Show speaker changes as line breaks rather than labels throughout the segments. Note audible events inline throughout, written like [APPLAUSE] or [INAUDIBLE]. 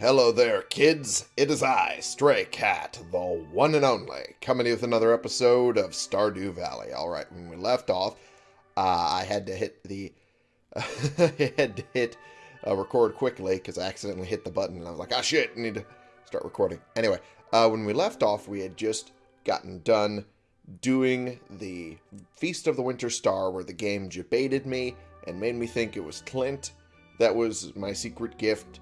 Hello there, kids. It is I, Stray Cat, the one and only, coming with another episode of Stardew Valley. All right, when we left off, uh, I had to hit the, [LAUGHS] I had to hit uh, record quickly because I accidentally hit the button, and I was like, ah, shit, I need to start recording. Anyway, uh, when we left off, we had just gotten done doing the Feast of the Winter Star, where the game debated me and made me think it was Clint that was my secret gift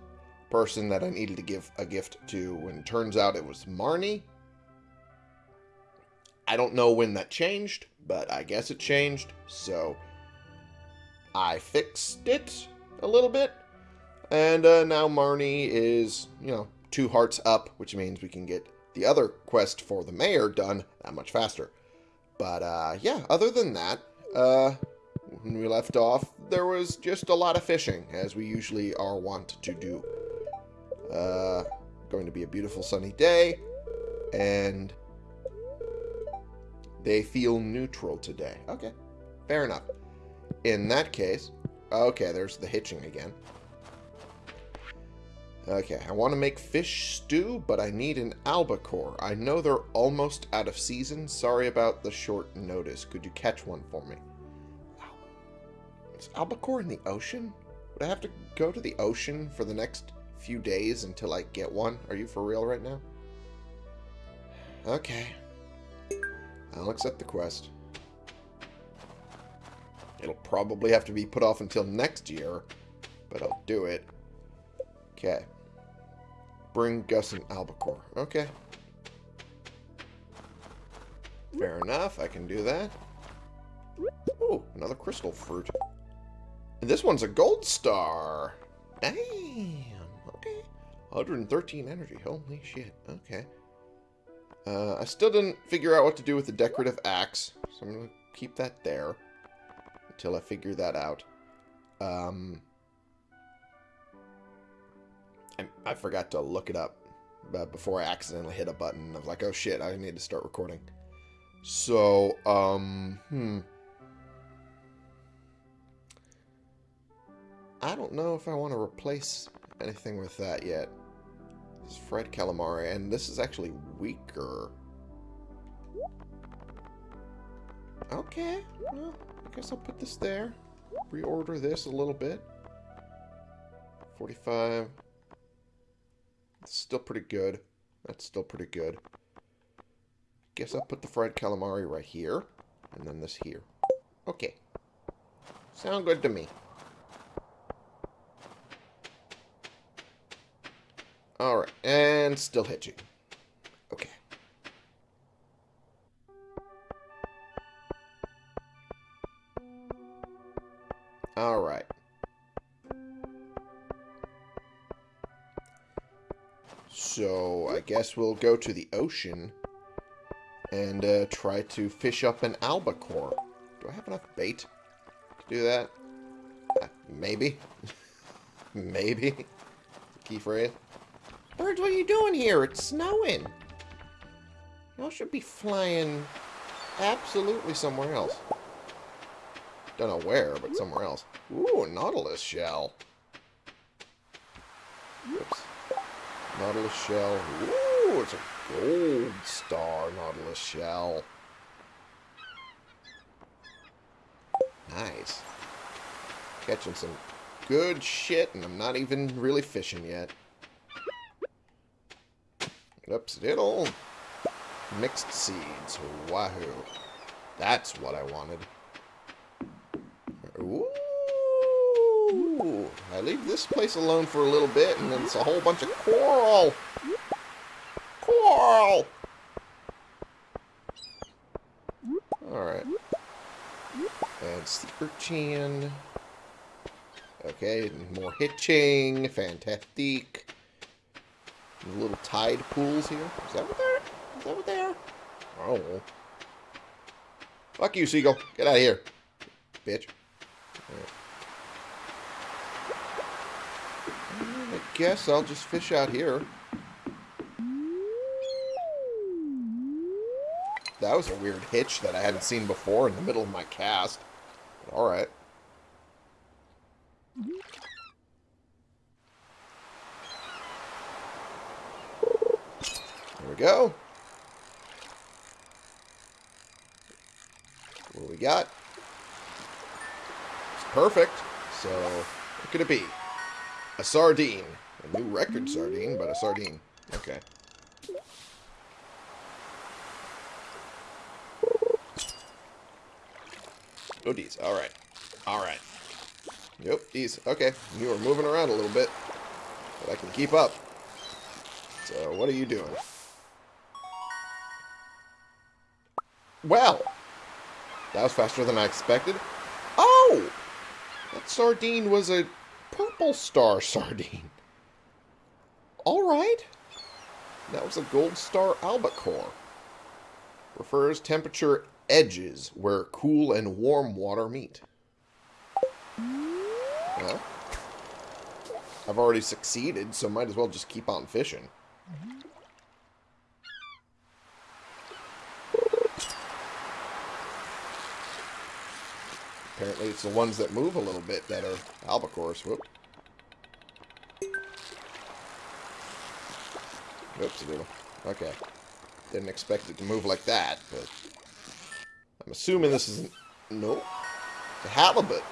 person that I needed to give a gift to, and turns out it was Marnie. I don't know when that changed, but I guess it changed, so I fixed it a little bit, and uh, now Marnie is, you know, two hearts up, which means we can get the other quest for the mayor done that much faster. But, uh, yeah, other than that, uh, when we left off, there was just a lot of fishing, as we usually are wont to do. Uh, going to be a beautiful sunny day, and they feel neutral today. Okay, fair enough. In that case, okay, there's the hitching again. Okay, I want to make fish stew, but I need an albacore. I know they're almost out of season. Sorry about the short notice. Could you catch one for me? Is albacore in the ocean? Would I have to go to the ocean for the next few days until I get one? Are you for real right now? Okay. I'll accept the quest. It'll probably have to be put off until next year, but I'll do it. Okay. Bring Gus an albacore. Okay. Fair enough, I can do that. Oh, another crystal fruit. And this one's a gold star. Damn. Okay. 113 energy. Holy shit. Okay. Uh, I still didn't figure out what to do with the decorative axe, so I'm going to keep that there until I figure that out. Um, I, I forgot to look it up uh, before I accidentally hit a button. I was like, oh shit, I need to start recording. So, um, hmm. I don't know if I want to replace anything with that yet. Is Fried Calamari, and this is actually weaker. Okay, well, I guess I'll put this there. Reorder this a little bit. 45. It's still pretty good. That's still pretty good. Guess I'll put the fried calamari right here. And then this here. Okay. Sound good to me. Alright, and still hitching. Okay. Alright. So, I guess we'll go to the ocean and uh, try to fish up an albacore. Do I have enough bait to do that? Uh, maybe. [LAUGHS] maybe. Key phrase. What are you doing here? It's snowing. Y'all should be flying absolutely somewhere else. Don't know where, but somewhere else. Ooh, Nautilus shell. Oops. Nautilus shell. Ooh, it's a gold star Nautilus shell. Nice. Catching some good shit, and I'm not even really fishing yet. Oops, diddle. Mixed seeds. Wahoo. That's what I wanted. Ooh. I leave this place alone for a little bit, and then it's a whole bunch of coral. Coral! Alright. And sea urchin. Okay, more hitching. Fantastic. Little tide pools here. Is that what they're? Is that what they are? Oh. Fuck you, seagull. Get out of here. Bitch. I guess I'll just fish out here. That was a weird hitch that I hadn't seen before in the middle of my cast. Alright. Go. What we got? It's perfect. So, what could it be? A sardine. A new record sardine, but a sardine. Okay. Oh, geez. Alright. Alright. Yep, these. Okay. You are moving around a little bit. But I can keep up. So, what are you doing? Well. That was faster than I expected. Oh! That sardine was a purple star [LAUGHS] sardine. Alright. That was a gold star albacore. Refers temperature edges where cool and warm water meet. Well, I've already succeeded, so might as well just keep on fishing. Apparently it's the ones that move a little bit that are albacores. Whoop. Oops, a little. Okay. Didn't expect it to move like that, but... I'm assuming this is... Nope. The halibut.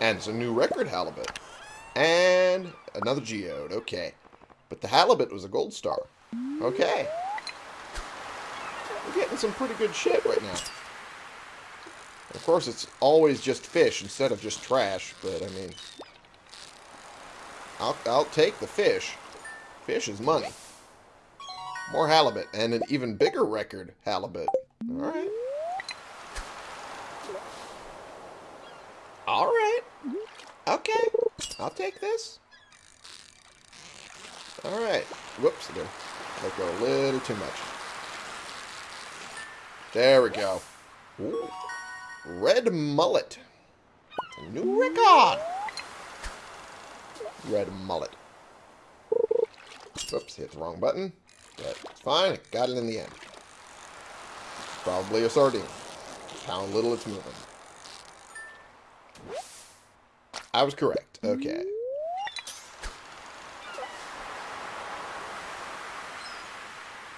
And it's a new record halibut. And another geode. Okay. But the halibut was a gold star. Okay. We're getting some pretty good shit right now. Of course, it's always just fish instead of just trash, but I mean... I'll, I'll take the fish. Fish is money. More halibut, and an even bigger record halibut. Alright. Alright. Okay. I'll take this. Alright. Whoops. There. Let go a little too much. There we go. Ooh. Red mullet. A new record. Red mullet. Oops, hit the wrong button. But it's fine. I got it in the end. Probably a sardine. How little it's moving. I was correct. Okay.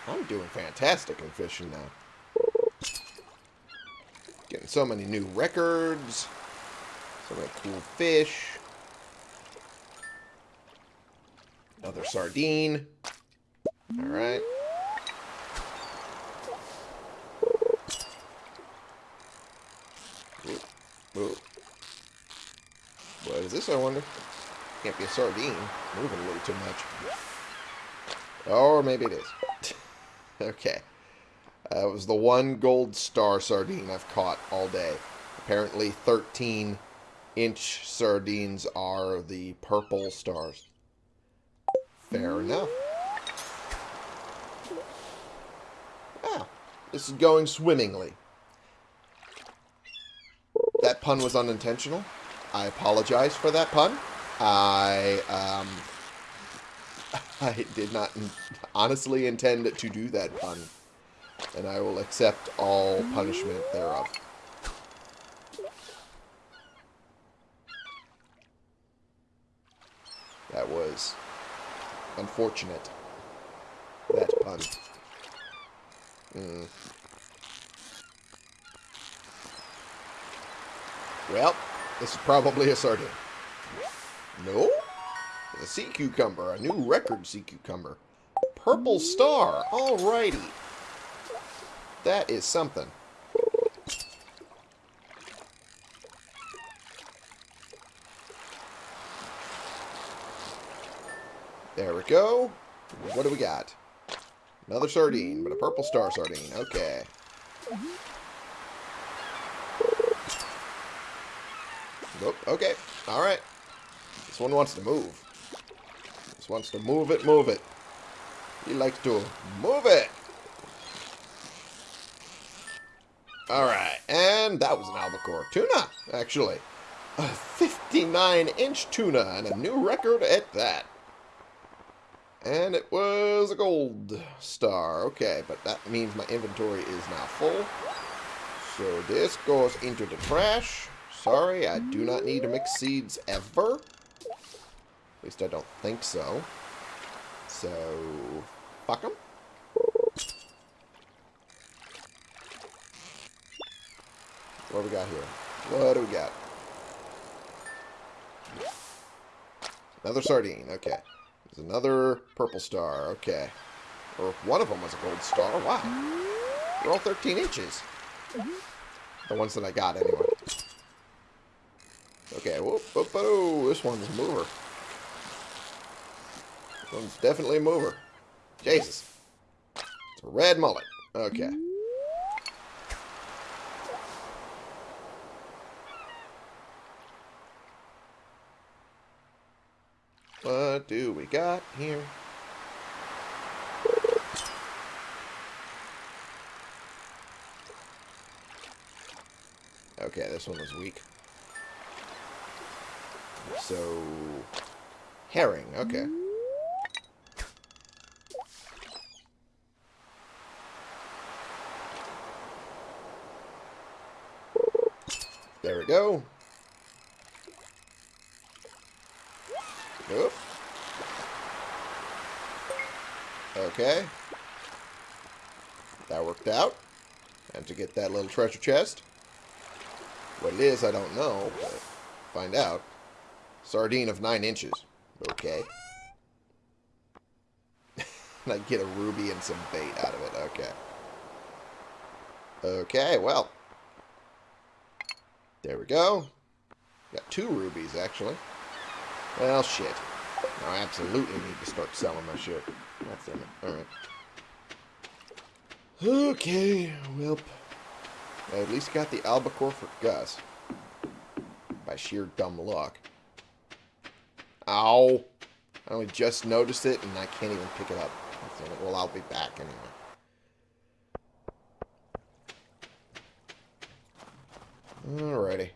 I'm doing fantastic in fishing now. Getting so many new records. So many cool fish. Another sardine. Alright. What is this, I wonder? Can't be a sardine. Moving a little too much. Or maybe it is. [LAUGHS] okay. Uh, was the one gold star sardine I've caught all day. Apparently 13 inch sardines are the purple stars. Fair enough. Ah, this is going swimmingly. That pun was unintentional. I apologize for that pun. I, um, [LAUGHS] I did not honestly intend to do that pun. And I will accept all punishment thereof. That was unfortunate. That pun. Mm. Well, this is probably a sardine. No? A sea cucumber. A new record sea cucumber. Purple star. Alrighty. That is something. There we go. What do we got? Another sardine, but a purple star sardine. Okay. Nope. Okay. Alright. This one wants to move. This wants to move it, move it. He likes to move it. Alright. And that was an albacore. Tuna, actually. A 59-inch tuna and a new record at that. And it was a gold star. Okay, but that means my inventory is now full. So this goes into the trash. Sorry, I do not need to mix seeds ever. At least I don't think so. So, fuck them. What do we got here? What do we got? Another sardine. Okay. There's another purple star. Okay. Or one of them was a gold star. Wow. They're all 13 inches. The ones that I got, anyway. Okay. Whoop, whoop, oh, this one's a mover. This one's definitely a mover. Jesus. It's a red mullet. Okay. What do we got here? Okay, this one was weak. So, herring, okay. There we go. Okay. That worked out. And to get that little treasure chest. What it is, I don't know, but find out. Sardine of 9 inches. Okay. [LAUGHS] and I get a ruby and some bait out of it. Okay. Okay, well. There we go. Got two rubies, actually. Well, shit. I absolutely need to start selling my shit. That's it. Alright. Okay, well. I at least got the albacore for Gus. By sheer dumb luck. Ow! I only just noticed it and I can't even pick it up. Well, I'll be back anyway. Alrighty.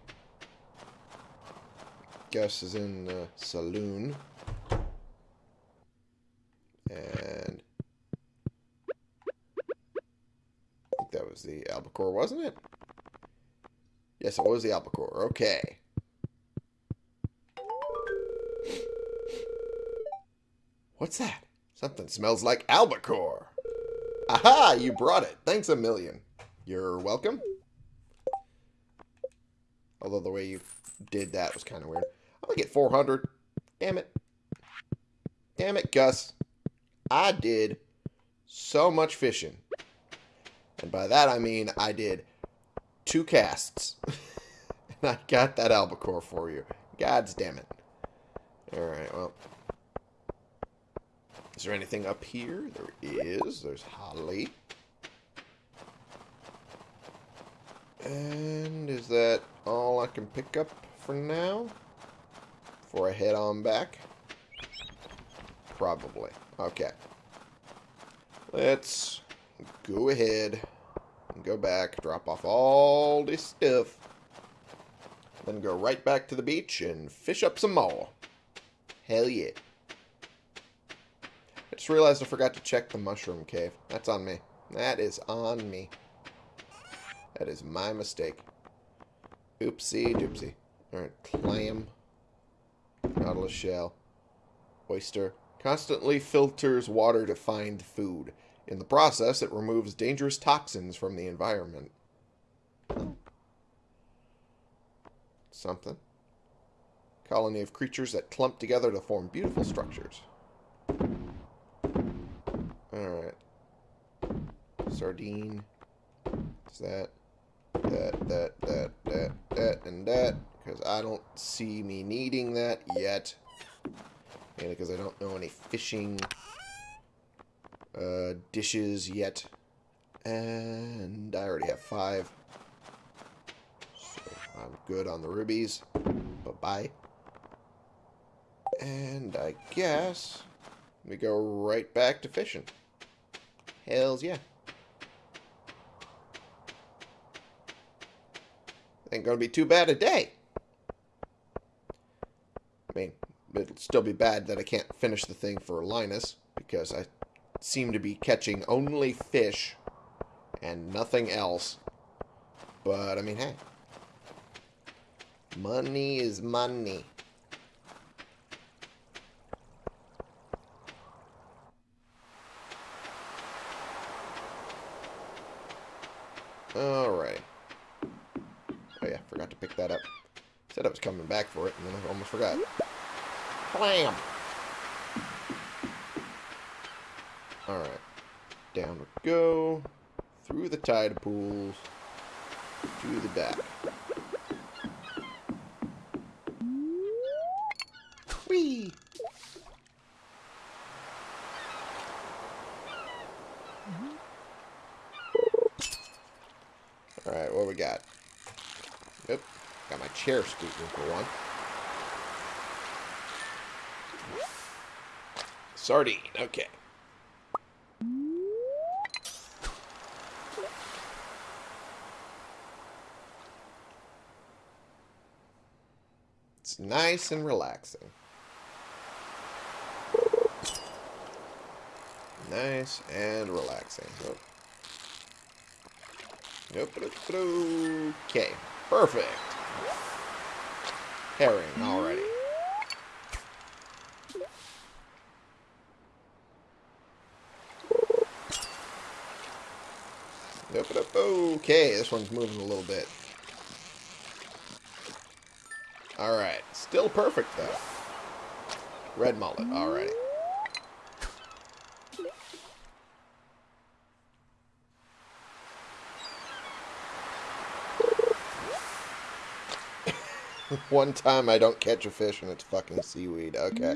Gus is in the saloon. And I think that was the albacore, wasn't it? Yes, it was the albacore. Okay. What's that? Something smells like albacore. Aha! You brought it. Thanks a million. You're welcome. Although the way you did that was kind of weird. I'm going to get 400. Damn it. Damn it, Gus. I did so much fishing. And by that I mean I did two casts. [LAUGHS] and I got that albacore for you. God's damn it. Alright, well. Is there anything up here? There is. There's holly. And is that all I can pick up for now? Before I head on back? Probably. Okay. Let's go ahead and go back, drop off all this stuff, then go right back to the beach and fish up some more. Hell yeah. I just realized I forgot to check the mushroom cave. That's on me. That is on me. That is my mistake. Oopsie doopsie. Alright, clam. Nautilus shell. Oyster. Constantly filters water to find food. In the process, it removes dangerous toxins from the environment. Something. Colony of creatures that clump together to form beautiful structures. Alright. Sardine. Is that that, that, that, that, that, and that. Because I don't see me needing that yet. And because I don't know any fishing uh, dishes yet. And I already have five. So I'm good on the rubies. Bye-bye. And I guess we go right back to fishing. Hells yeah. Ain't gonna be too bad a day. I mean, it'll still be bad that I can't finish the thing for Linus, because I seem to be catching only fish and nothing else. But, I mean, hey. Money is money. Alright. Oh yeah, forgot to pick that up. Said I was coming back for it, and then I almost forgot. Blam! Alright. Down we go. Through the tide pools. To the back. Whee! Alright, what we got? Yep. Got my chair scooting for one. Sardine, okay. Nice and relaxing. Nice and relaxing. Okay. Perfect. Herring already. Okay, this one's moving a little bit. Alright. Still perfect, though. Red mullet. Alrighty. [LAUGHS] One time I don't catch a fish and it's fucking seaweed. Okay.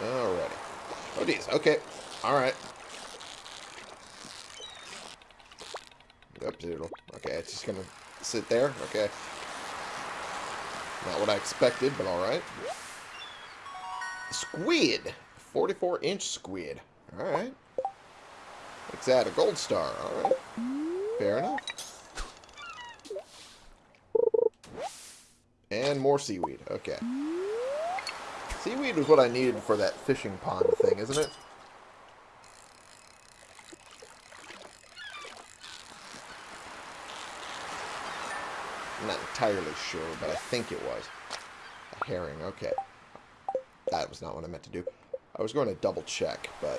Alrighty. Oh, geez. Okay. Alright. Yep, zero. Okay, it's just gonna sit there. Okay. Not what I expected, but alright. Squid. 44 inch squid. Alright. What's that? A gold star. Alright. Fair enough. And more seaweed. Okay. Seaweed was what I needed for that fishing pond thing, isn't it? I'm not entirely sure, but I think it was. A herring, okay. That was not what I meant to do. I was going to double check, but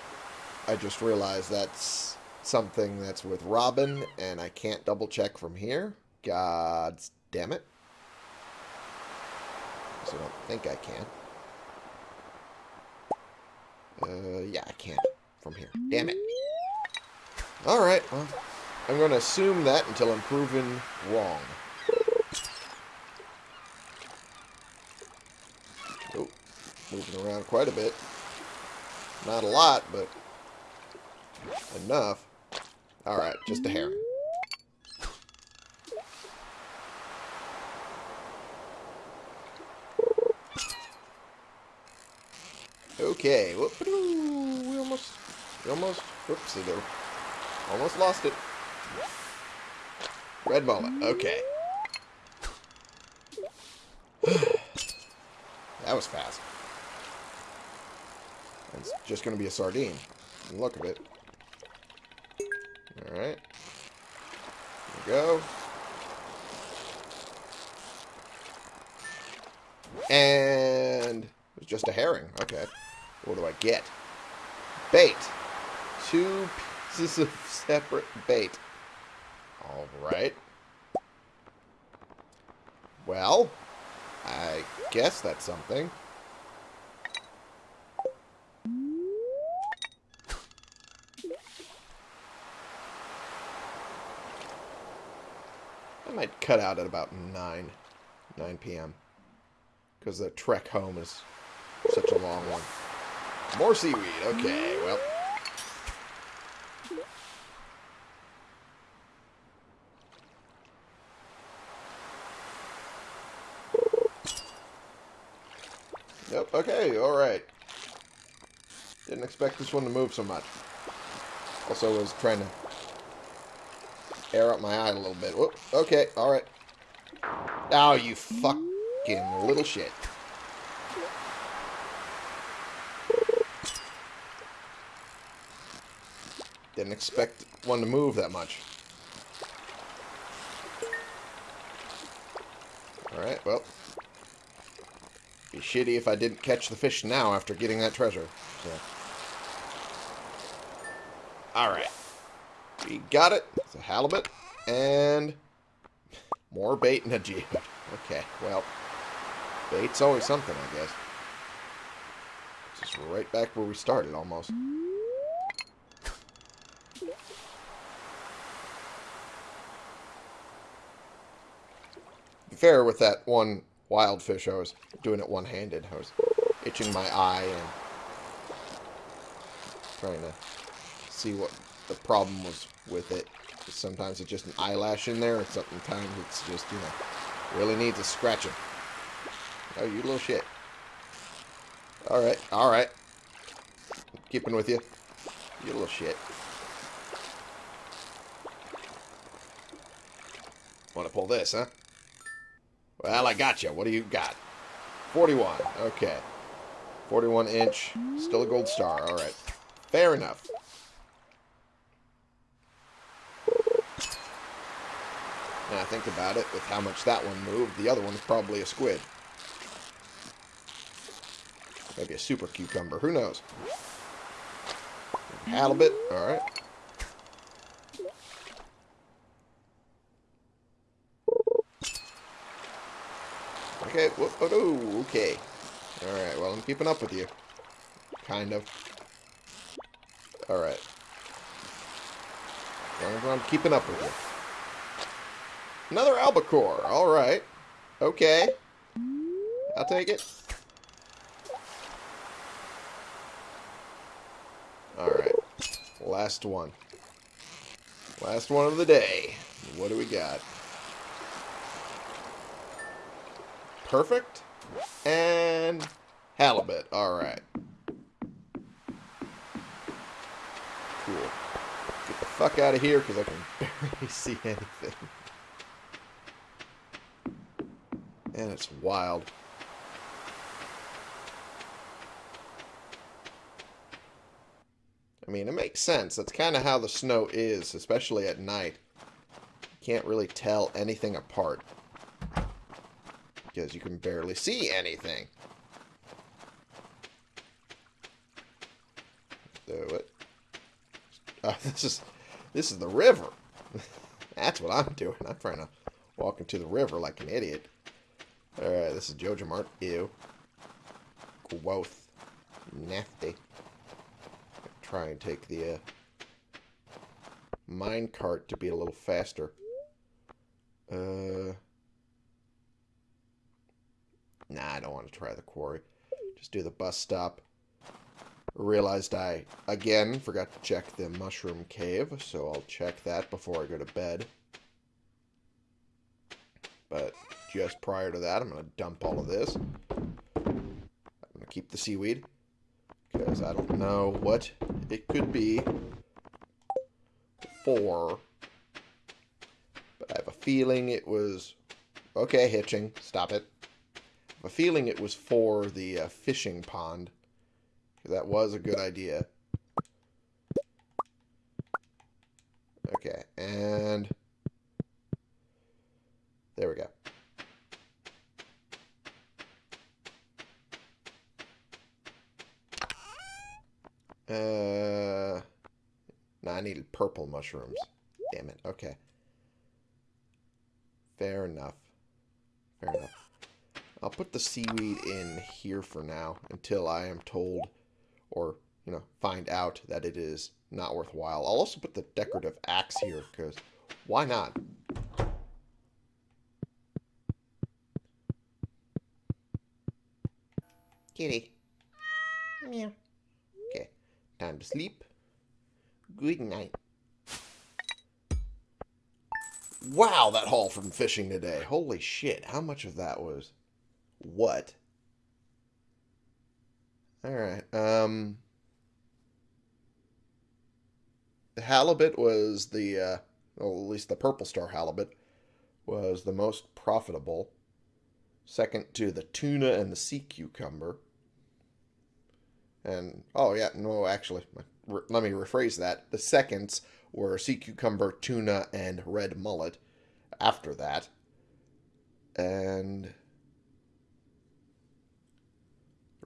I just realized that's something that's with Robin, and I can't double check from here. God damn it. So I don't think I can. Uh, yeah, I can't from here. Damn it. Alright, well, I'm going to assume that until I'm proven wrong. Oh, moving around quite a bit. Not a lot, but enough. Alright, just a hair. Okay, we almost, we almost, whoops, there. Almost lost it. Red mullet, okay. [SIGHS] that was fast. It's just going to be a sardine. Look at it. Alright. There we go. And it was just a herring. Okay. What do I get? Bait. Two pieces of separate bait. Alright. Well, I guess that's something. Cut out at about 9, 9 p.m. Because the trek home is such a long one. More seaweed. Okay, well. Yep, okay, alright. Didn't expect this one to move so much. Also was trying to air up my eye a little bit. Whoop, okay, alright. Oh, you fucking little shit. Didn't expect one to move that much. Alright, well. Be shitty if I didn't catch the fish now after getting that treasure. So. Alright. We got it. It's a halibut. And more bait and a geode. Okay, well. Bait's always something, I guess. Just right back where we started, almost. Fair with that one wild fish, I was doing it one-handed. I was itching my eye and trying to see what the problem was with it. Sometimes it's just an eyelash in there, and sometimes it's just, you know, really needs a scratching. Oh, you little shit. Alright, alright. Keeping with you. You little shit. Want to pull this, huh? Well, I got you. What do you got? 41. Okay. 41 inch. Still a gold star. Alright. Fair enough. Now I think about it, with how much that one moved, the other one's probably a squid. Maybe a super cucumber. Who knows? Halibut. Alright. Okay. Whoop, oh, no. Okay. Alright. Well, I'm keeping up with you. Kind of. Alright. I'm keeping up with you. Another albacore. Alright. Okay. I'll take it. Alright. Last one. Last one of the day. What do we got? Perfect. And halibut. Alright. Cool. Get the fuck out of here because I can [LAUGHS] barely see anything. And it's wild. I mean, it makes sense. That's kind of how the snow is, especially at night. You can't really tell anything apart. Because you can barely see anything. Do it. Oh, [LAUGHS] this is this is the river. [LAUGHS] That's what I'm doing. I'm trying to walk into the river like an idiot. Alright, this is Joja Mart. Ew. Growth. Nasty. Try and take the uh, mine cart to be a little faster. Uh, nah, I don't want to try the quarry. Just do the bus stop. Realized I, again, forgot to check the mushroom cave, so I'll check that before I go to bed. But just prior to that, I'm going to dump all of this. I'm going to keep the seaweed. Because I don't know what it could be for. But I have a feeling it was... Okay, hitching. Stop it. I have a feeling it was for the uh, fishing pond. That was a good idea. Okay, and... There we go. Uh, no, I needed purple mushrooms. Damn it. Okay. Fair enough. Fair enough. I'll put the seaweed in here for now until I am told or, you know, find out that it is not worthwhile. I'll also put the decorative axe here because why not? Kitty. Meow. Okay. Time to sleep. Good night. Wow, that haul from fishing today. Holy shit. How much of that was what? Alright. Um the halibut was the uh well, at least the purple star halibut was the most profitable. Second to the tuna and the sea cucumber. And, oh yeah, no, actually, let me rephrase that. The seconds were sea cucumber, tuna, and red mullet after that. And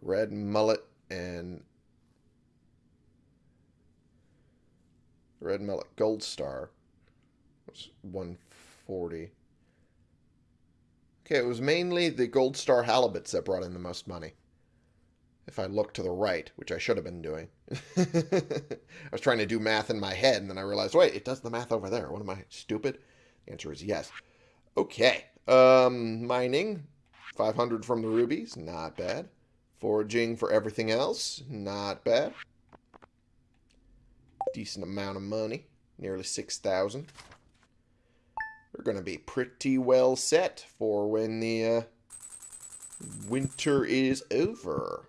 red mullet and red mullet gold star was 140. Okay, it was mainly the gold star halibuts that brought in the most money. If I look to the right, which I should have been doing. [LAUGHS] I was trying to do math in my head, and then I realized, wait, it does the math over there. What am I, stupid? The answer is yes. Okay. Um, mining. 500 from the rubies. Not bad. Foraging for everything else. Not bad. Decent amount of money. Nearly 6,000. We're going to be pretty well set for when the uh, winter is over.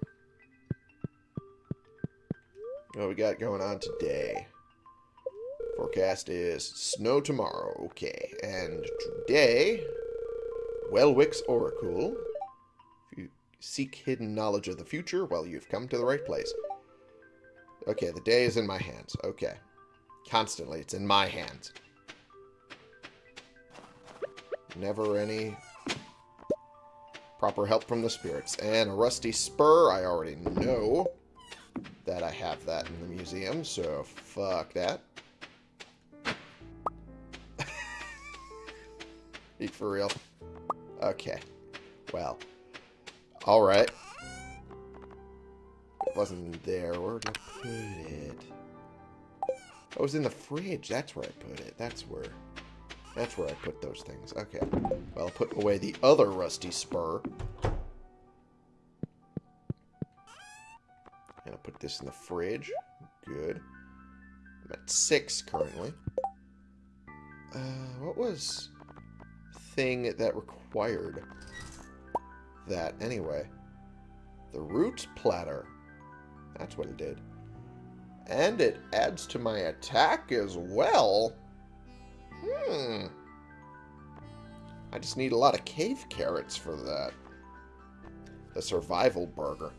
What we got going on today? Forecast is snow tomorrow. Okay, and today, Welwick's Oracle. If you seek hidden knowledge of the future, well, you've come to the right place. Okay, the day is in my hands. Okay. Constantly, it's in my hands. Never any proper help from the spirits. And a rusty spur, I already know that I have that in the museum, so fuck that. [LAUGHS] For real. Okay. Well. Alright. It wasn't there. Where did I put it? Oh, it was in the fridge. That's where I put it. That's where... That's where I put those things. Okay. Well, I'll put away the other rusty spur. Put this in the fridge. Good. I'm at six currently. Uh, what was thing that required that anyway? The root platter. That's what it did. And it adds to my attack as well. Hmm. I just need a lot of cave carrots for that. The survival burger.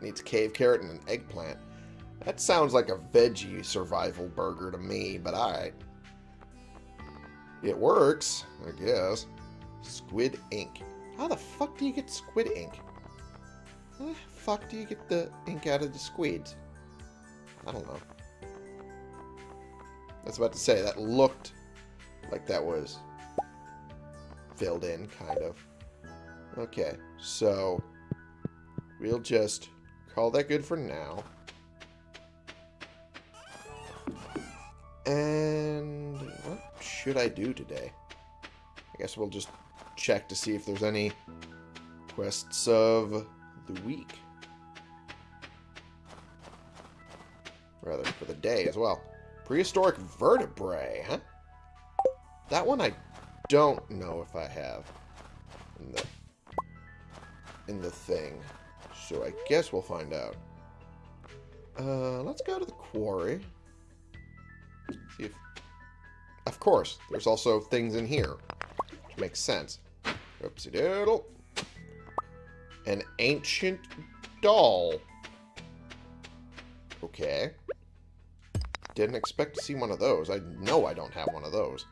Needs cave carrot and an eggplant. That sounds like a veggie survival burger to me, but alright. It works, I guess. Squid ink. How the fuck do you get squid ink? How the fuck do you get the ink out of the squids? I don't know. Was about to say, that looked like that was filled in, kind of. Okay, so we'll just call that good for now. And what should I do today? I guess we'll just check to see if there's any quests of the week. Rather, for the day as well. Prehistoric vertebrae, huh? That one I don't know if I have in the in the thing. So I guess we'll find out. Uh, let's go to the quarry. See if... Of course, there's also things in here. Which makes sense. Oopsie doodle. An ancient doll. Okay. Didn't expect to see one of those. I know I don't have one of those.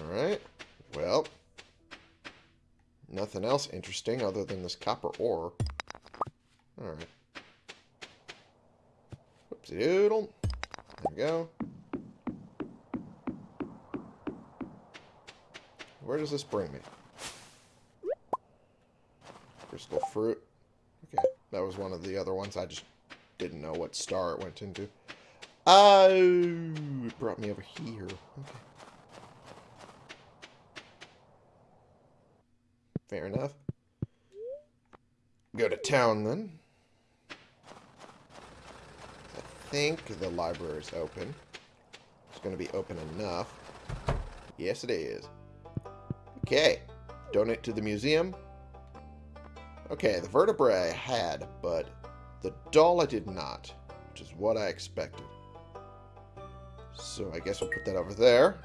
Alright. Well. Nothing else interesting other than this copper ore. Alright. Whoopsie doodle. There we go. Where does this bring me? Crystal fruit. Okay, that was one of the other ones. I just didn't know what star it went into. Oh, it brought me over here. Okay. Fair enough. Go to town then. I think the library is open. It's going to be open enough. Yes, it is. Okay. Donate to the museum. Okay, the vertebrae I had, but the doll I did not, which is what I expected. So I guess we'll put that over there.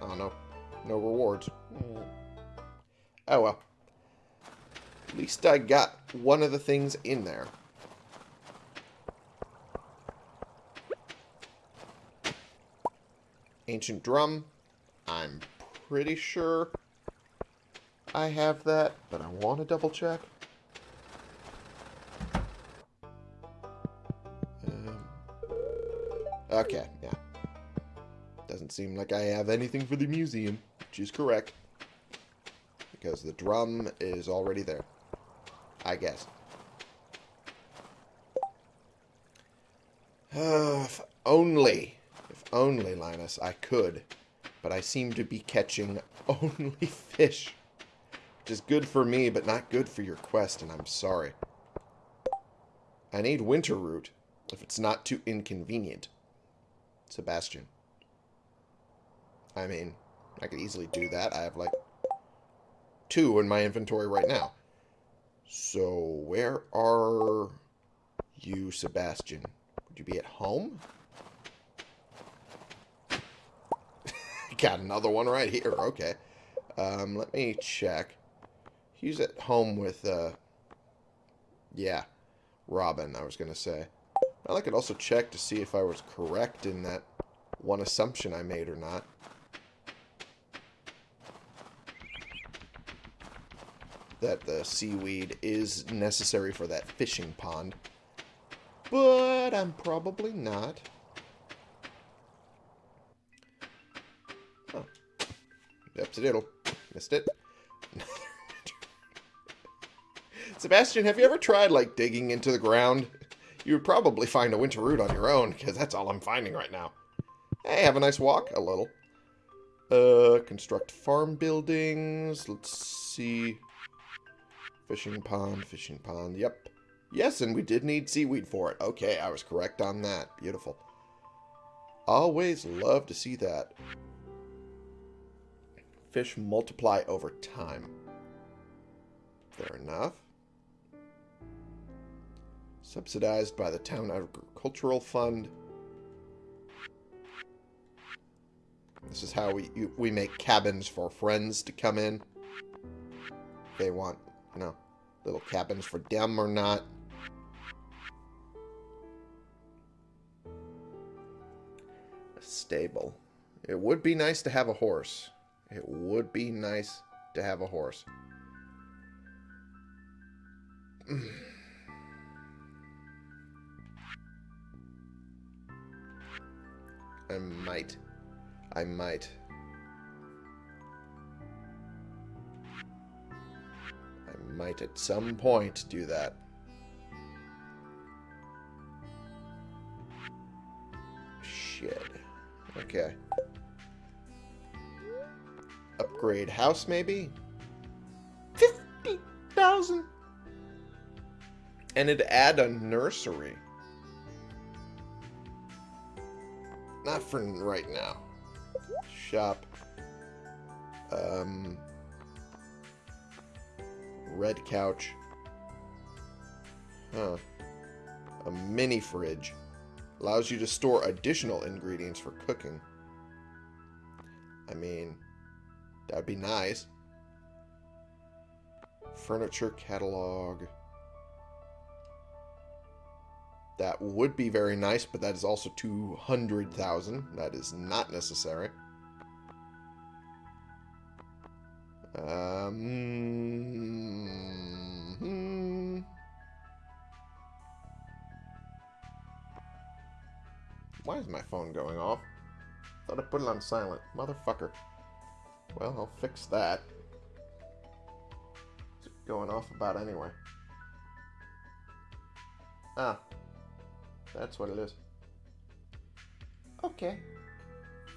Oh, no. No rewards. Oh, well. At least I got one of the things in there. Ancient drum. I'm pretty sure I have that, but I want to double check. Um, okay, yeah. Doesn't seem like I have anything for the museum, which is correct. Because the drum is already there. I guess. [SIGHS] If only, if only, Linus, I could. But I seem to be catching [LAUGHS] only fish. Which is good for me, but not good for your quest, and I'm sorry. I need winter root, if it's not too inconvenient. Sebastian. I mean, I could easily do that. I have, like, two in my inventory right now. So, where are you, Sebastian? Would you be at home? [LAUGHS] Got another one right here. Okay. Um, let me check. He's at home with, uh... Yeah. Robin, I was going to say. I could also check to see if I was correct in that one assumption I made or not. That the seaweed is necessary for that fishing pond. But I'm probably not. Oh. Yep, diddle. Missed it. [LAUGHS] Sebastian, have you ever tried, like, digging into the ground? You would probably find a winter root on your own, because that's all I'm finding right now. Hey, have a nice walk? A little. Uh, construct farm buildings. Let's see. Fishing pond, fishing pond. Yep. Yes, and we did need seaweed for it. Okay, I was correct on that. Beautiful. Always love to see that. Fish multiply over time. Fair enough. Subsidized by the Town Agricultural Fund. This is how we we make cabins for friends to come in. They want, you know, little cabins for them or not. A stable. It would be nice to have a horse. It would be nice to have a horse. [SIGHS] I might. I might. Might at some point do that. Shit. Okay. Upgrade house, maybe? 50,000? And it'd add a nursery. Not for right now. Shop. Um, red couch. Huh. A mini fridge. Allows you to store additional ingredients for cooking. I mean, that'd be nice. Furniture catalog. That would be very nice, but that is also 200,000. That is not necessary. Um, Why is my phone going off? Thought I put it on silent. Motherfucker. Well, I'll fix that. Going off about anyway? Ah, that's what it is. Okay.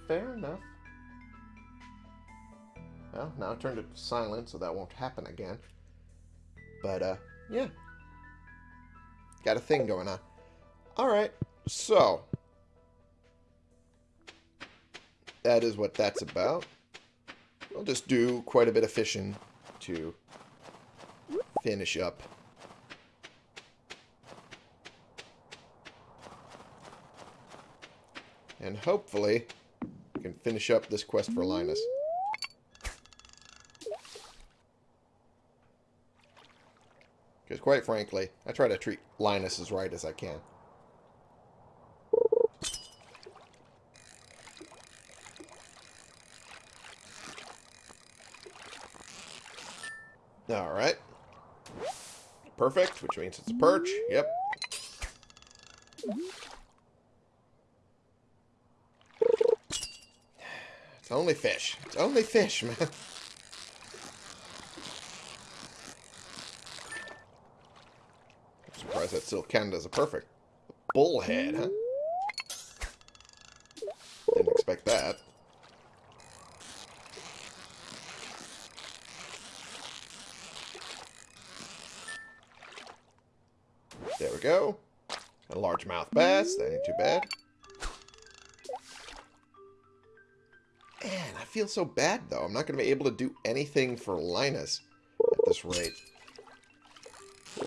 Fair enough. Well, now I turned it to silent, so that won't happen again. But, uh, yeah. Got a thing going on. Alright, so. That is what that's about. I'll just do quite a bit of fishing to finish up And hopefully, we can finish up this quest for Linus. Because quite frankly, I try to treat Linus as right as I can. Alright. Perfect, which means it's a perch. Yep. It's only fish. It's only fish, man. I'm surprised that still counted as a perfect. Bullhead, huh? Didn't expect that. Go. A largemouth bass. That ain't too bad. Man, I feel so bad, though. I'm not going to be able to do anything for Linus at this rate.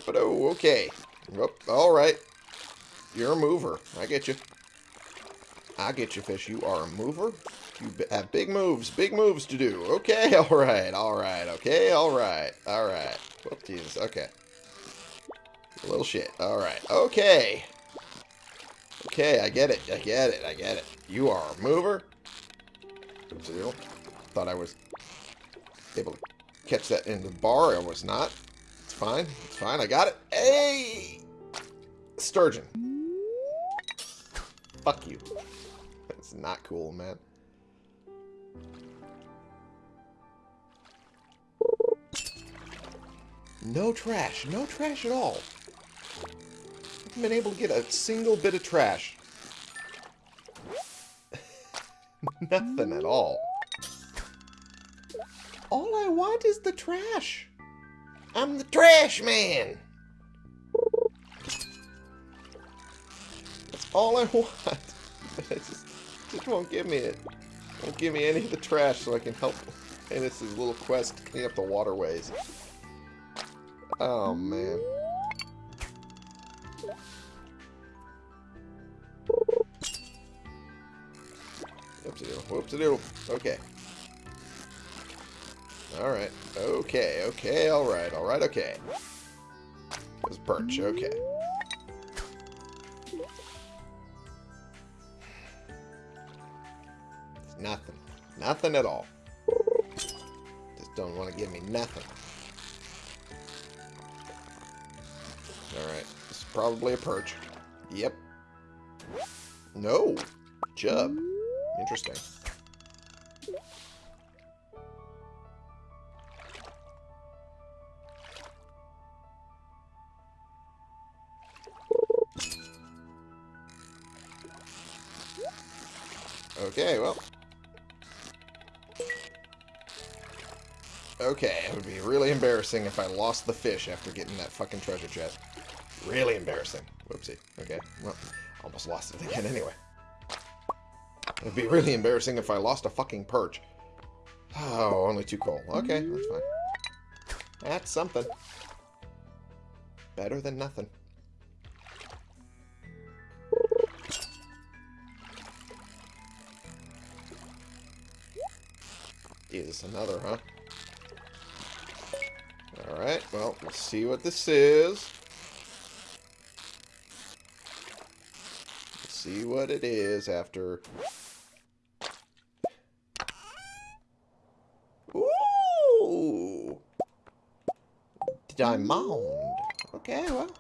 But oh, okay. Oh, all right. You're a mover. I get you. I get you, fish. You are a mover. You have big moves. Big moves to do. Okay, [LAUGHS] all right, all right, okay, all right, all right. Jesus, okay. Little shit. All right, okay. Okay, I get it. I get it. I get it. You are a mover. So thought I was able to catch that in the bar. I was not. It's fine. It's fine. I got it. Hey! Sturgeon. Fuck you. That's not cool, man. No trash. No trash at all. Been able to get a single bit of trash. [LAUGHS] Nothing at all. All I want is the trash. I'm the trash man. That's all I [LAUGHS] want. it just, just won't give me it. Won't give me any of the trash so I can help in this little quest to clean up the waterways. Oh, man. Whoopsie-doodle. Okay. Alright. Okay, okay, alright, alright, okay. There's perch, okay. It's nothing. Nothing at all. Just don't want to give me nothing. Alright. This is probably a perch. Yep. No. Chub. Interesting. Okay, well. Okay, it would be really embarrassing if I lost the fish after getting that fucking treasure chest. Really embarrassing. Whoopsie. Okay, well, almost lost it again [LAUGHS] anyway. It'd be really embarrassing if I lost a fucking perch. Oh, only two coal. Okay, that's fine. That's something. Better than nothing. Is another, huh? Alright, well, let's see what this is. See what it is after Diamond. Okay, well.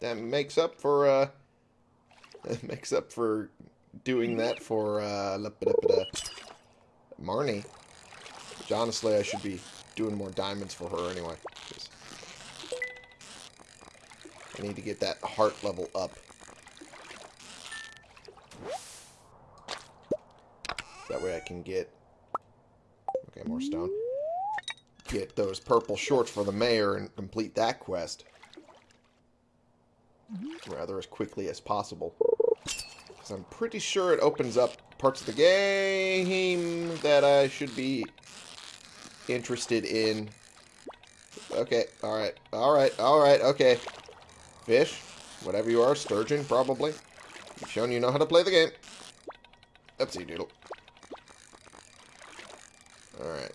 That makes up for, uh... [LAUGHS] That makes up for doing that for, uh... Marnie. Which, honestly, I should be doing more diamonds for her anyway. I need to get that heart level up. That way I can get More stone. Get those purple shorts for the mayor and complete that quest. Rather as quickly as possible. Because I'm pretty sure it opens up parts of the game that I should be interested in. Okay, alright, alright, alright, okay. Fish, whatever you are, sturgeon, probably. You've shown you know how to play the game. Oopsie doodle. Alright.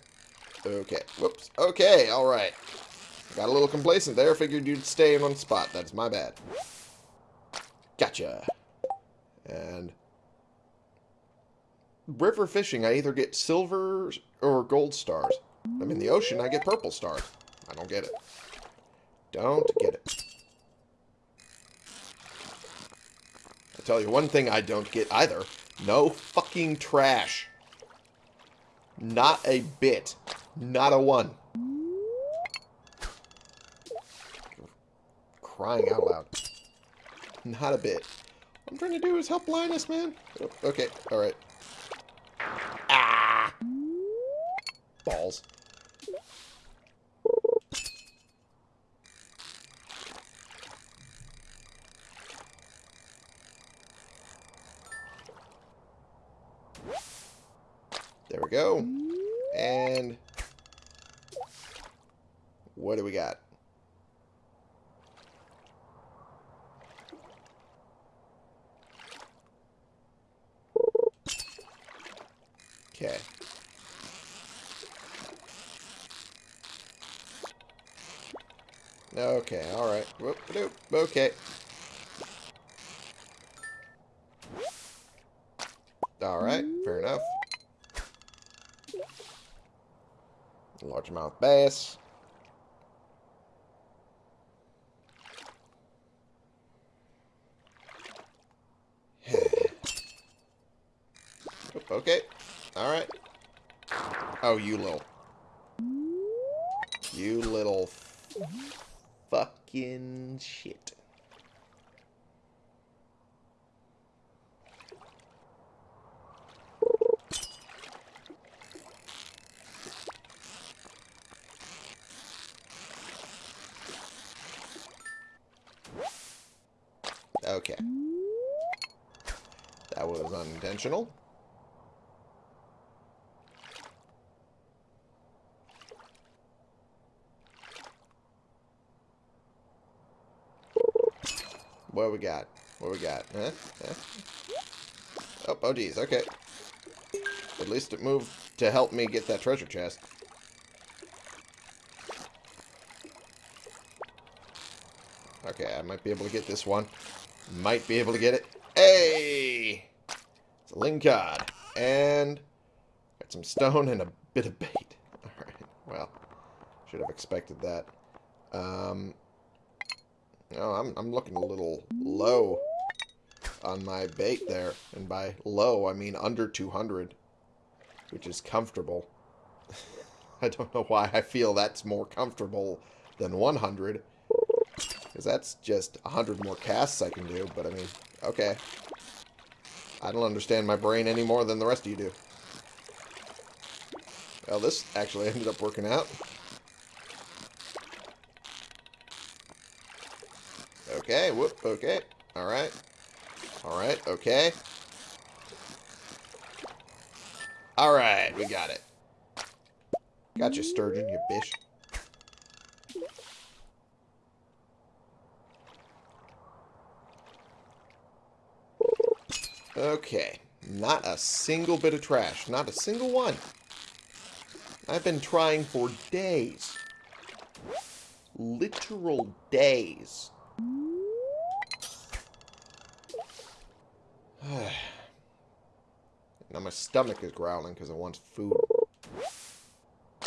Okay. Whoops. Okay, alright. Got a little complacent there. Figured you'd stay in one spot. That's my bad. Gotcha. And... river fishing, I either get silver or gold stars. I'm in the ocean, I get purple stars. I don't get it. Don't get it. I tell you one thing I don't get either. No fucking trash. Not a bit. Not a one. Crying out loud. Not a bit. What I'm trying to do is help Linus, man. Oh, okay, alright. Ah! Balls. There we go. And what do we got? Okay. Okay, alright. Okay. Alright, fair enough. Largemouth bass. [SIGHS] okay. Alright. Oh, you little... You little... Fucking shit. Okay. That was What we got? What we got? Huh? huh? Oh, oh geez, okay. At least it moved to help me get that treasure chest. Okay, I might be able to get this one. Might be able to get it. Hey! It's a Lingcod. And got some stone and a bit of bait. [LAUGHS] Alright, well, should have expected that. Um, no, I'm, I'm looking a little low on my bait there. And by low, I mean under 200, which is comfortable. [LAUGHS] I don't know why I feel that's more comfortable than 100. Because that's just 100 more casts I can do. But, I mean, okay. I don't understand my brain any more than the rest of you do. Well, this actually ended up working out. Okay, whoop, okay. Alright. Alright, okay. Alright, we got it. Got you, sturgeon, you bitch. Okay. Not a single bit of trash. Not a single one. I've been trying for days. Literal days [SIGHS] now my stomach is growling because I want food.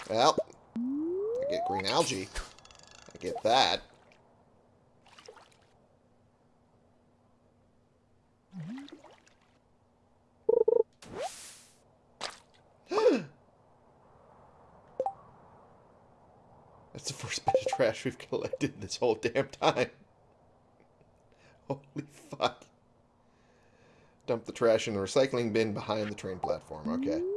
Well, I get green algae. I get that. That's the trash we've collected this whole damn time. [LAUGHS] Holy fuck. Dump the trash in the recycling bin behind the train platform. Okay. [LAUGHS]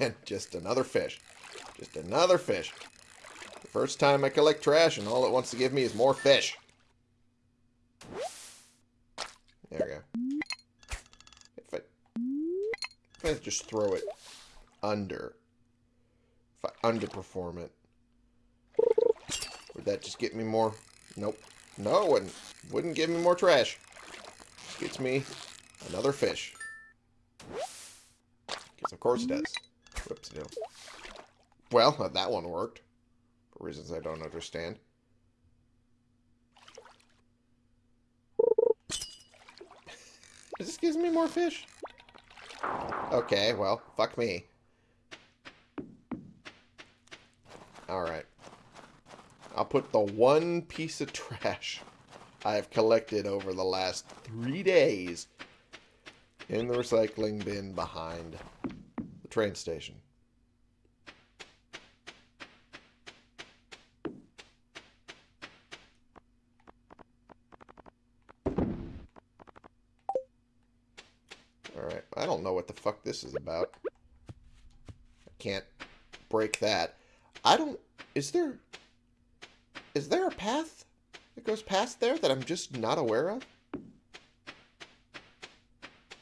And just another fish. Just another fish. The first time I collect trash and all it wants to give me is more fish. There we go. If I, if I just throw it under, if I underperform it, would that just get me more? Nope. No, it wouldn't. Wouldn't give me more trash. Just Gets me another fish. Because of course it does. Whoops, no. Well, uh, that one worked. For reasons I don't understand. [LAUGHS] this gives me more fish. Okay, well, fuck me. Alright. I'll put the one piece of trash I have collected over the last three days in the recycling bin behind the train station. Alright, I don't know what the fuck this is about. I can't break that. I don't... Is there... Is there a path that goes past there that I'm just not aware of?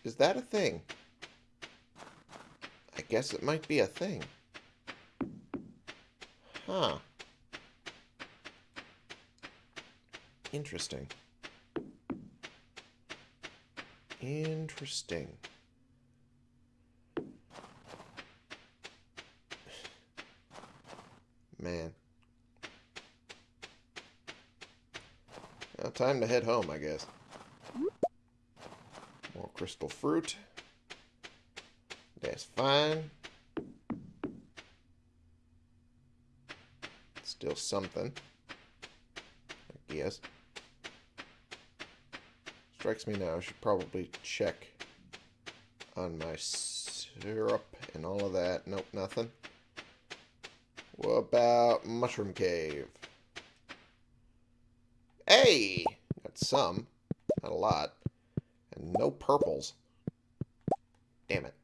Is that a thing? I guess it might be a thing. Huh. Interesting. Interesting. Man. Well, time to head home, I guess. More crystal fruit. That's fine. Still something. I guess. Strikes me now, I should probably check on my syrup and all of that. Nope, nothing. What about Mushroom Cave? Hey! Some. Not a lot. And no purples. Damn it.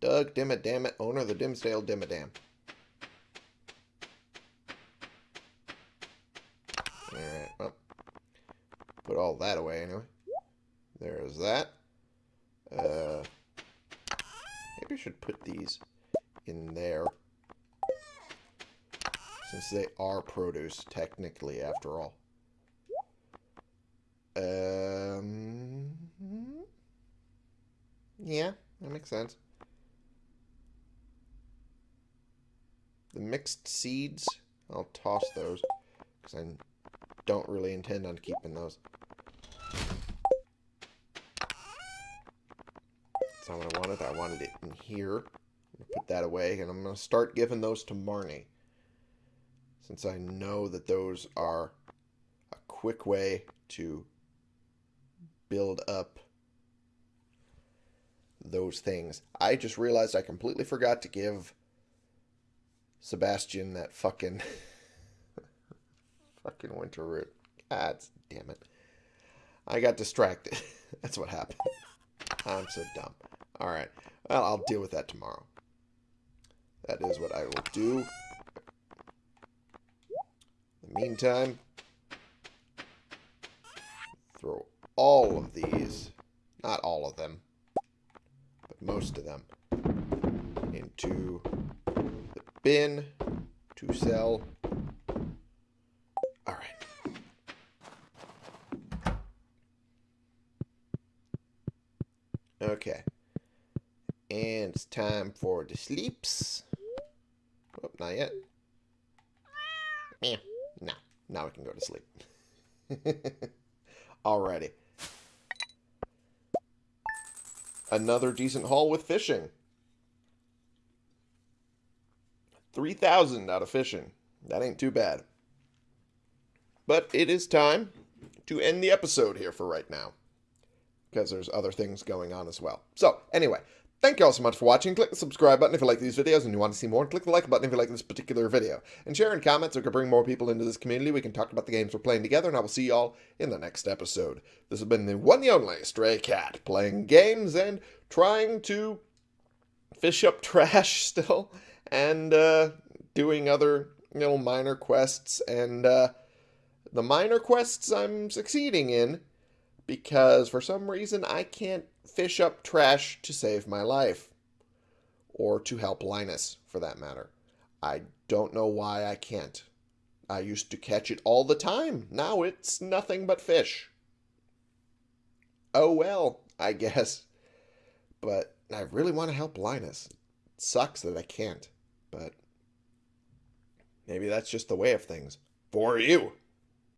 Doug, damn it, damn it, owner of the Dimmsdale Dimmadome. Alright, well. Put all that away anyway. There's that. Uh, maybe I should put these in there. Since they are produce, technically, after all. Um, yeah, that makes sense. The mixed seeds, I'll toss those. Because I don't really intend on keeping those. That's not what I wanted. I wanted it in here. put that away, and I'm going to start giving those to Marnie since I know that those are a quick way to build up those things. I just realized I completely forgot to give Sebastian that fucking [LAUGHS] fucking winter root. God damn it. I got distracted. [LAUGHS] That's what happened. I'm so dumb. Alright. Well, I'll deal with that tomorrow. That is what I will do In the meantime, throw all of these, not all of them, but most of them, into the bin to sell. All right. Okay. And it's time for the sleeps. Oh, not yet. Yeah. Now now we can go to sleep. [LAUGHS] Alrighty. Another decent haul with fishing. 3,000 out of fishing. That ain't too bad. But it is time to end the episode here for right now. Because there's other things going on as well. So, anyway, Thank you all so much for watching. Click the subscribe button if you like these videos and you want to see more. And click the like button if you like this particular video. And share and comment so we can bring more people into this community. We can talk about the games we're playing together. And I will see you all in the next episode. This has been the one the only Stray Cat. Playing games and trying to fish up [LAUGHS] trash still. And uh, doing other you know, minor quests. And uh, the minor quests I'm succeeding in. Because for some reason I can't fish up trash to save my life. Or to help Linus, for that matter. I don't know why I can't. I used to catch it all the time. Now it's nothing but fish. Oh well, I [LAUGHS] guess. But I really want to help Linus. It sucks that I can't. But maybe that's just the way of things for you.